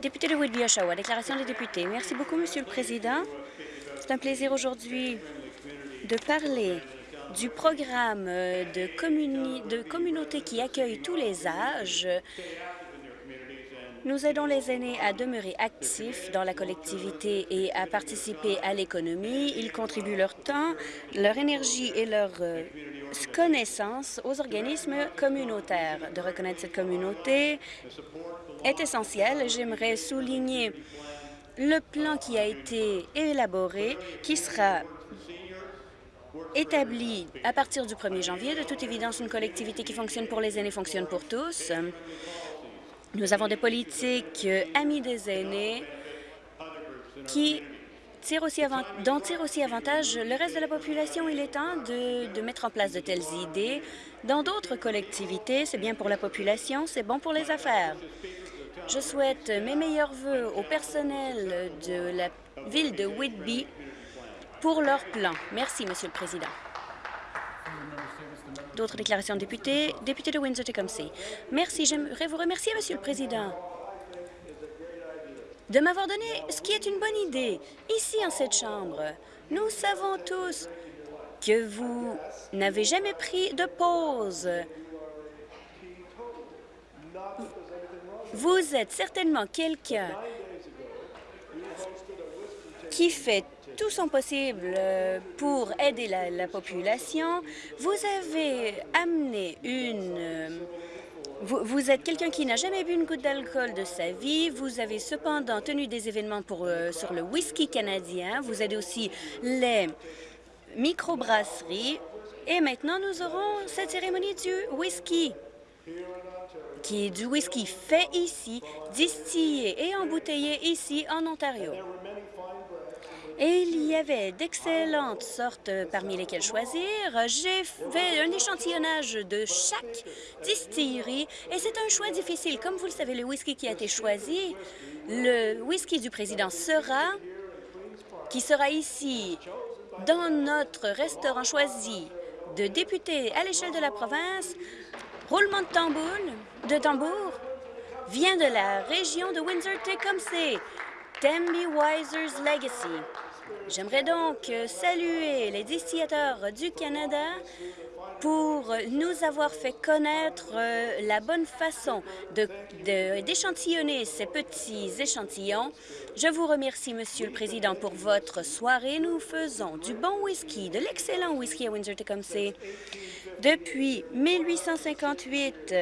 Député de Whitby-Oshawa, déclaration des députés. Merci beaucoup, Monsieur le Président. C'est un plaisir aujourd'hui de parler du programme de, de communauté qui accueille tous les âges. Nous aidons les aînés à demeurer actifs dans la collectivité et à participer à l'économie. Ils contribuent leur temps, leur énergie et leur euh, connaissance aux organismes communautaires. De reconnaître cette communauté est essentiel. J'aimerais souligner le plan qui a été élaboré, qui sera établi à partir du 1er janvier. De toute évidence, une collectivité qui fonctionne pour les aînés fonctionne pour tous. Nous avons des politiques amis des aînés qui tire aussi tire aussi avantage le reste de la population. Il est temps de, de mettre en place de telles idées. Dans d'autres collectivités, c'est bien pour la population, c'est bon pour les affaires. Je souhaite mes meilleurs voeux au personnel de la ville de Whitby pour leur plan. Merci, Monsieur le Président. D'autres déclarations de députés. Député de Windsor-Tecumseh. Merci. J'aimerais vous remercier, Monsieur le Président de m'avoir donné ce qui est une bonne idée. Ici, en cette Chambre, nous savons tous que vous n'avez jamais pris de pause. Vous êtes certainement quelqu'un qui fait tout son possible pour aider la, la population. Vous avez amené une vous, êtes quelqu'un qui n'a jamais bu une goutte d'alcool de sa vie. Vous avez cependant tenu des événements euh, sur le whisky canadien. Vous aidez aussi les microbrasseries. Et maintenant, nous aurons cette cérémonie du whisky, qui est du whisky fait ici, distillé et embouteillé ici en Ontario. Et il y avait d'excellentes sortes parmi lesquelles choisir. J'ai fait un échantillonnage de chaque distillerie et c'est un choix difficile. Comme vous le savez, le whisky qui a été choisi, le whisky du président sera, sera ici dans notre restaurant choisi de députés à l'échelle de la province, roulement de tambour, de tambour vient de la région de Windsor-Tecumseh. Temby Wiser's Legacy. J'aimerais donc saluer les distillateurs du Canada pour nous avoir fait connaître euh, la bonne façon d'échantillonner de, ces petits échantillons. Je vous remercie, Monsieur le Président, pour votre soirée. Nous faisons du bon whisky, de l'excellent whisky à Windsor-Tecumseh depuis 1858.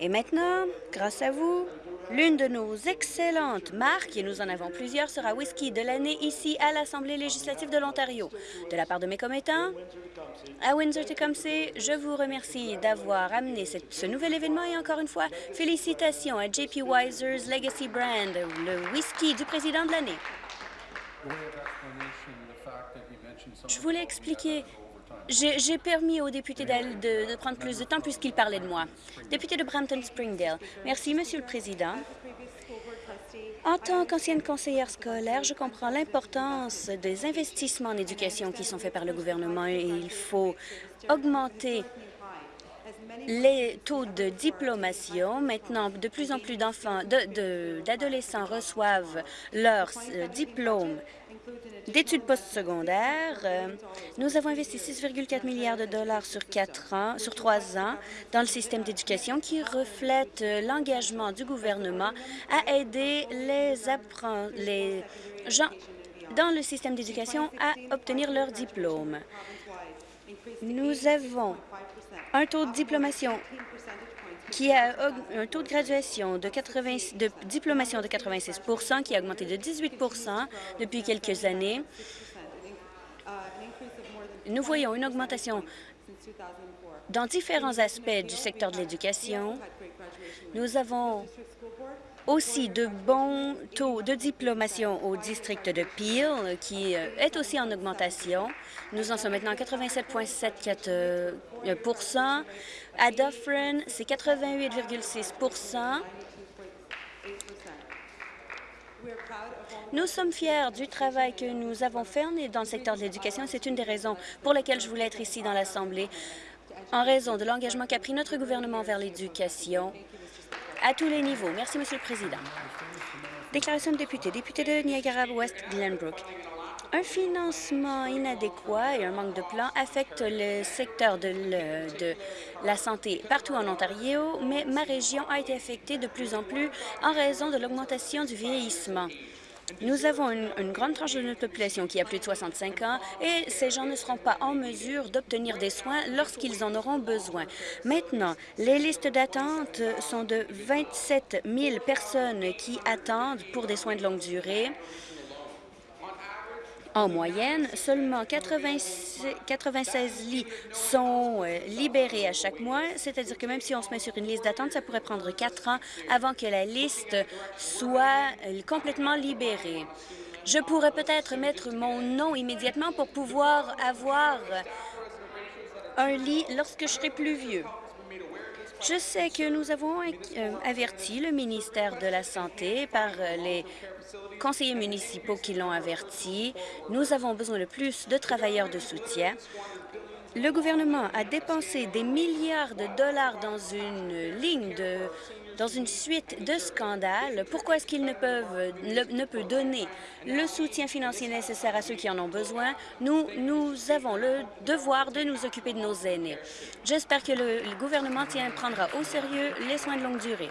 Et maintenant, grâce à vous, L'une de nos excellentes marques, et nous en avons plusieurs, sera Whisky de l'année ici à l'Assemblée législative de l'Ontario. De la part de mes commettants, à Windsor-Tecumseh, je vous remercie d'avoir amené ce nouvel événement et encore une fois, félicitations à JP Wiser's Legacy Brand, le whisky du président de l'année. Je voulais expliquer j'ai permis aux députés de, prendre plus de temps puisqu'ils parlaient de moi. Député de Brampton-Springdale. Merci, Monsieur le Président. En tant qu'ancienne conseillère scolaire, je comprends l'importance des investissements en éducation qui sont faits par le gouvernement et il faut augmenter les taux de diplomation. Maintenant, de plus en plus d'enfants, d'adolescents reçoivent leur euh, diplôme d'études postsecondaires. Euh, nous avons investi 6,4 milliards de dollars sur quatre ans, sur trois ans dans le système d'éducation qui reflète euh, l'engagement du gouvernement à aider les, les gens dans le système d'éducation à obtenir leur diplôme. Nous avons un taux de diplomation qui a un taux de graduation de, 80, de diplomation de 86% qui a augmenté de 18% depuis quelques années. Nous voyons une augmentation dans différents aspects du secteur de l'éducation. Nous avons aussi de bons taux de diplomation au district de Peel, qui euh, est aussi en augmentation. Nous en sommes maintenant à 87,74% À Dufferin, c'est 88,6% Nous sommes fiers du travail que nous avons fait dans le secteur de l'éducation. C'est une des raisons pour lesquelles je voulais être ici dans l'Assemblée en raison de l'engagement qu'a pris notre gouvernement vers l'éducation à tous les niveaux. Merci, Monsieur le Président. Déclaration de député. Député de Niagara-West Glenbrook. Un financement inadéquat et un manque de plan affectent le secteur de, de, la santé partout en Ontario, mais ma région a été affectée de plus en plus en raison de l'augmentation du vieillissement. Nous avons une, grande tranche de notre population qui a plus de 65 ans et ces gens ne seront pas en mesure d'obtenir des soins lorsqu'ils en auront besoin. Maintenant, les listes d'attente sont de 27 000 personnes qui attendent pour des soins de longue durée. En moyenne, seulement 96 lits sont euh, libérés à chaque mois, c'est-à-dire que même si on se met sur une liste d'attente, ça pourrait prendre quatre ans avant que la liste soit euh, complètement libérée. Je pourrais peut-être mettre mon nom immédiatement pour pouvoir avoir un lit lorsque je serai plus vieux. Je sais que nous avons euh, averti le ministère de la Santé par les conseillers municipaux qui l'ont averti. Nous avons besoin de plus de travailleurs de soutien. Le gouvernement a dépensé des milliards de dollars dans une ligne de dans une suite de scandales. Pourquoi est-ce qu'ils ne peut donner le soutien financier nécessaire à ceux qui en ont besoin? Nous, avons le devoir de nous occuper de nos aînés. J'espère que le, gouvernement prendra au sérieux les soins de longue durée.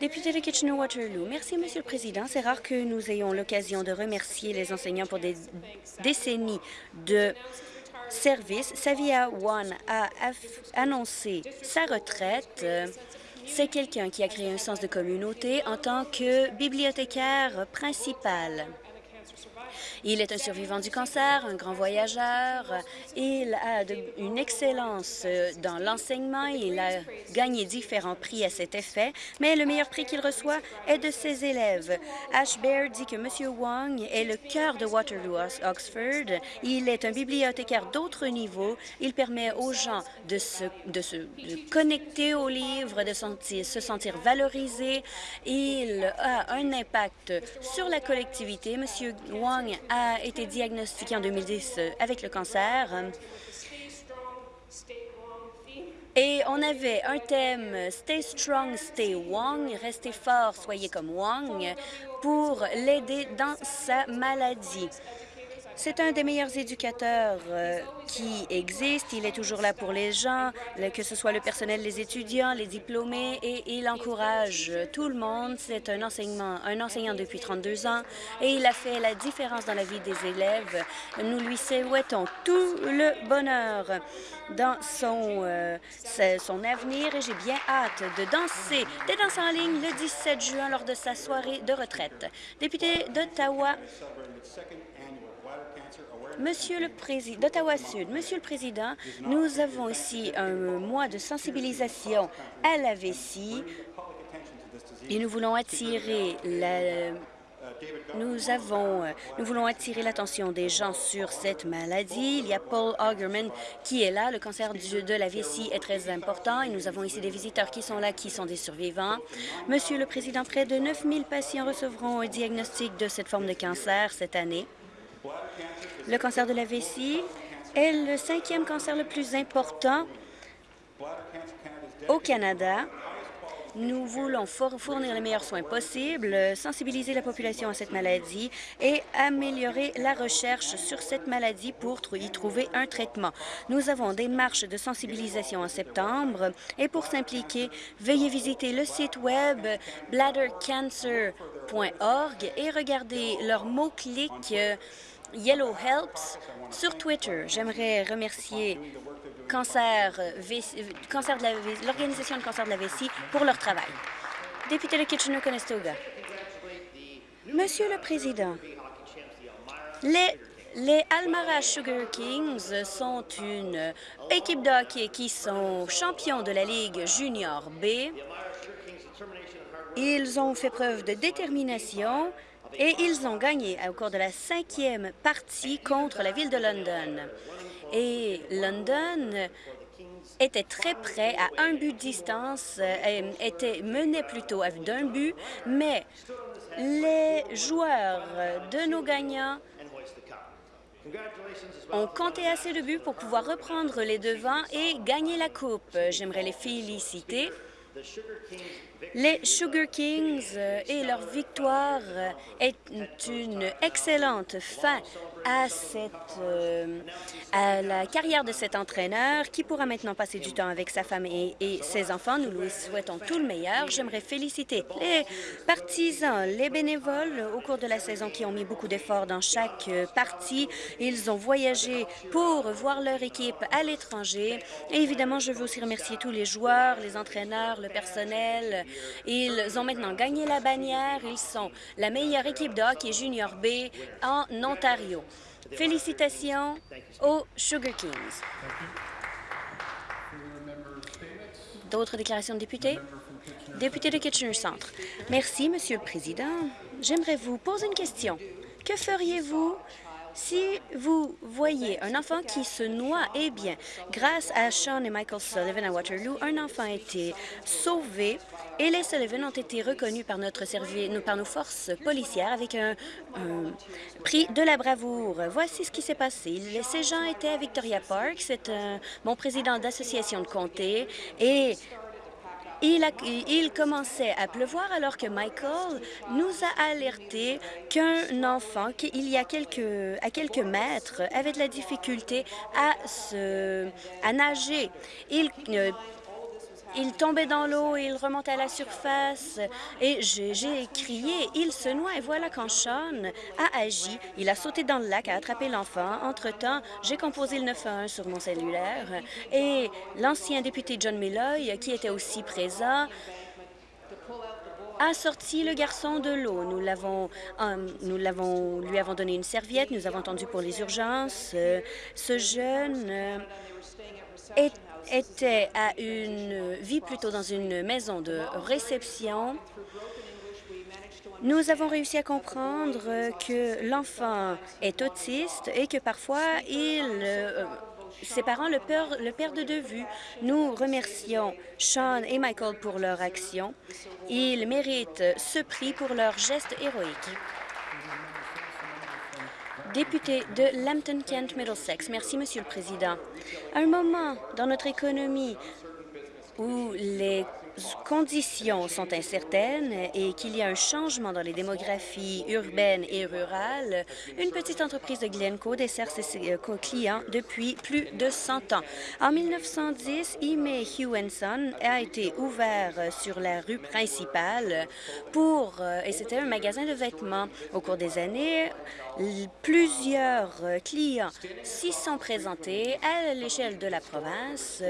Député de Kitchener-Waterloo, merci, Monsieur le Président. C'est rare que nous ayons l'occasion de remercier les enseignants pour des décennies de service. Savia One a annoncé sa retraite. C'est quelqu'un qui a créé un sens de communauté en tant que bibliothécaire principal. Il est un survivant du cancer, un grand voyageur. Il a une excellence dans l'enseignement. Il a gagné différents prix à cet effet, mais le meilleur prix qu'il reçoit est de ses élèves. Ash dit que M. Wong est le cœur de Waterloo Oxford. Il est un bibliothécaire d'autre niveau. Il permet aux gens de se, de se connecter aux livres, de se sentir valorisés. Il a un impact sur la collectivité. M. Wong a été diagnostiqué en 2010 euh, avec le cancer. Et on avait un thème « Stay strong, stay Wong »,« Restez fort, soyez comme Wong » pour l'aider dans sa maladie. C'est un des meilleurs éducateurs euh, qui existe. Il est toujours là pour les gens, que ce soit le personnel, les étudiants, les diplômés, et il encourage tout le monde. C'est un, enseignement, un enseignant depuis 32 ans et il a fait la différence dans la vie des élèves. Nous lui souhaitons tout le bonheur dans son, euh, son avenir et j'ai bien hâte de danser des danses en ligne le 17 juin lors de sa soirée de retraite. Député d'Ottawa, Monsieur le Président, d'Ottawa-Sud, Monsieur le Président, nous avons ici un mois de sensibilisation à la vessie et nous voulons attirer l'attention des gens sur cette maladie. Il y a Paul Augerman qui est là. Le cancer de la vessie est très important et nous avons ici des visiteurs qui sont là, qui sont des survivants. Monsieur le Président, près de 9 000 patients recevront un diagnostic de cette forme de cancer cette année. Le cancer de la vessie est le cinquième cancer le plus important au Canada. Nous voulons fournir les meilleurs soins possibles, sensibiliser la population à cette maladie et améliorer la recherche sur cette maladie pour y trouver un traitement. Nous avons des marches de sensibilisation en septembre et pour s'impliquer, veuillez visiter le site web bladdercancer.org et regarder leurs mots-clics Yellow Helps sur Twitter. J'aimerais remercier l'Organisation de cancer de la vessie pour leur travail. Député de Kitchener-Conestoga. Monsieur le Président, les, les Almara Sugar Kings sont une équipe de hockey qui sont champions de la Ligue junior B. Ils ont fait preuve de détermination et ils ont gagné au cours de la cinquième partie contre la ville de London. Et London était très près, à un but de distance, euh, était mené plutôt d'un but, mais les joueurs de nos gagnants ont compté assez de buts pour pouvoir reprendre les devants et gagner la Coupe. J'aimerais les féliciter. Les Sugar Kings euh, et leur victoire est une excellente fin à, cette, euh, à la carrière de cet entraîneur qui pourra maintenant passer du temps avec sa femme et, ses enfants. Nous lui souhaitons tout le meilleur. J'aimerais féliciter les partisans, les bénévoles au cours de la saison qui ont mis beaucoup d'efforts dans chaque partie. Ils ont voyagé pour voir leur équipe à l'étranger. Et évidemment, je veux aussi remercier tous les joueurs, les entraîneurs, le personnel. Ils ont maintenant gagné la bannière. Ils sont la meilleure équipe de hockey junior B en Ontario. Félicitations aux Sugar Kings. D'autres déclarations de députés? Député de Kitchener Centre. Merci, Monsieur le Président. J'aimerais vous poser une question. Que feriez-vous si vous voyez un enfant qui se noie, eh bien, grâce à Sean et Michael Sullivan à Waterloo, un enfant a été sauvé et les Sullivan ont été reconnus par notre service, par nos forces policières avec un, prix de la bravoure. Voici ce qui s'est passé. Ces gens étaient à Victoria Park. C'est bon président d'association de comté et il, commençait à pleuvoir alors que Michael nous a alerté qu'un enfant, qu'il y a quelques, à quelques mètres, avait de la difficulté à, se, à nager. Il euh, il tombait dans l'eau, il remontait à la surface et j'ai crié, il se noie. Et voilà quand Sean a agi. Il a sauté dans le lac, a attrapé l'enfant. Entre-temps, j'ai composé le 911 sur mon cellulaire et l'ancien député John Milloy, qui était aussi présent, a sorti le garçon de l'eau. Nous l'avons, euh, lui avons donné une serviette. Nous avons entendu pour les urgences. ce jeune euh, est était à une vie plutôt dans une maison de réception. Nous avons réussi à comprendre que l'enfant est autiste et que parfois euh, ses parents le, le perdent de vue. Nous remercions Sean et Michael pour leur action. Ils méritent ce prix pour leur geste héroïque député de Lambton-Kent-Middlesex. Merci, Monsieur le Président. À un moment dans notre économie où les conditions sont incertaines et qu'il y a un changement dans les démographies urbaines et rurales, une petite entreprise de Glencoe dessert ses euh, clients depuis plus de 100 ans. En 1910, Ime Hewenson a été ouvert sur la rue principale pour, euh, et c'était un magasin de vêtements. Au cours des années, plusieurs clients s'y sont présentés à l'échelle de la province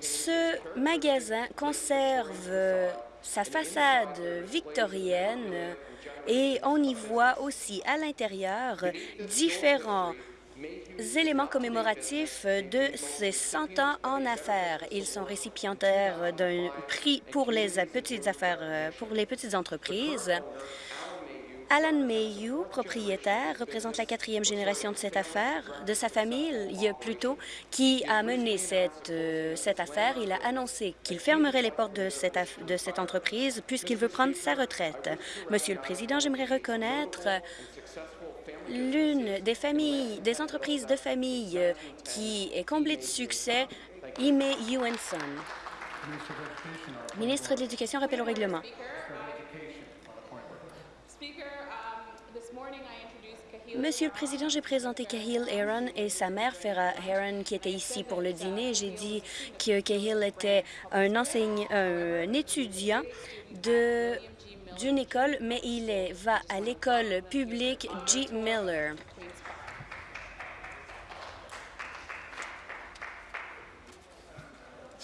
ce magasin conserve sa façade victorienne et on y voit aussi à l'intérieur différents éléments commémoratifs de ses 100 ans en affaires. Ils sont récipiendaires d'un prix pour les petites affaires, pour les petites entreprises. Alan Mayhew, propriétaire, représente la quatrième génération de cette affaire, de sa famille plutôt, qui a mené cette, euh, cette affaire. Il a annoncé qu'il fermerait les portes de cette, de cette entreprise puisqu'il veut prendre sa retraite. Monsieur le Président, j'aimerais reconnaître l'une des familles, des entreprises de famille euh, qui est comblée de succès, Ime Ewenson. Ministre de l'Éducation, rappelle au règlement. Monsieur le Président, j'ai présenté Cahill Aaron et sa mère, Farah Aaron, qui était ici pour le dîner. J'ai dit que Cahill était un, étudiant d'une école, mais il va à l'école publique G. Miller.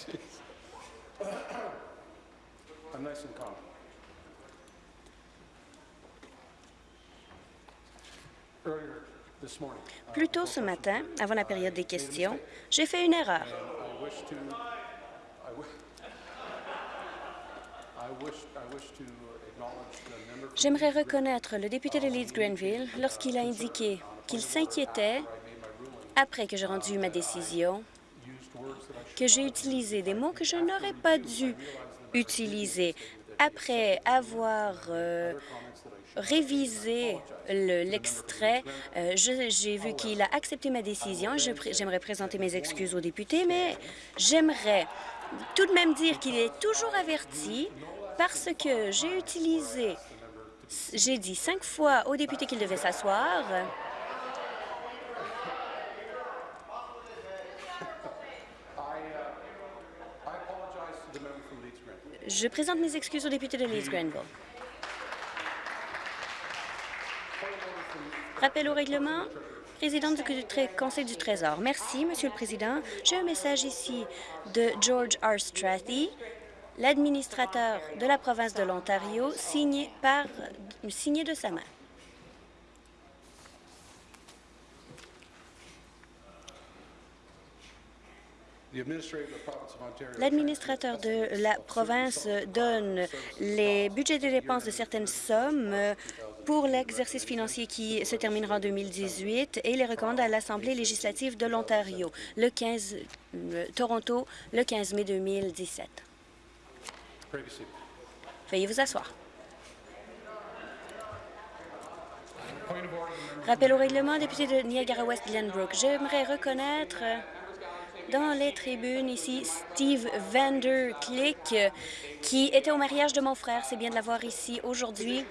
Plus tôt ce matin, avant la période des questions, j'ai fait une erreur. J'aimerais reconnaître le député de Leeds-Grenville lorsqu'il a indiqué qu'il s'inquiétait, après que j'ai rendu ma décision, que j'ai utilisé des mots que je n'aurais pas dû utiliser Après avoir euh, révisé le- l'extrait, euh, j'ai vu qu'il a accepté ma décision. J'aimerais présenter mes excuses aux députés, mais j'aimerais tout de même dire qu'il est toujours averti parce que j'ai utilisé, j'ai dit cinq fois aux députés qu'ils devaient s'asseoir. Je présente mes excuses aux députés de Leeds Grenville. Rappel au règlement. Président du Conseil du Trésor. Merci, Monsieur le Président. J'ai un message ici de George R. Strathy, l'administrateur de la province de l'Ontario, signé de sa main. L'administrateur de la province donne les budgets de dépenses de certaines sommes pour l'exercice financier qui se terminera en 2018 et les recommande à l'Assemblée législative de l'Ontario, le 15 euh, Toronto, le 15 mai 2017. previously. Veuillez vous asseoir. Rappel au règlement, député de Niagara-West Glenbrook. J'aimerais reconnaître dans les tribunes ici Steve Vanderklick, qui était au mariage de mon frère. C'est bien de l'avoir ici aujourd'hui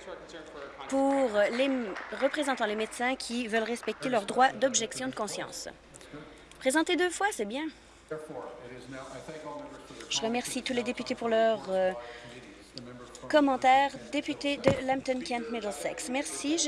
pour les m- représentant les médecins qui veulent respecter leur droit d'objection de conscience. Présenter deux fois, c'est bien. Je remercie tous les députés pour leurs euh, commentaires. Député de Lambton-Kent Middlesex. Merci.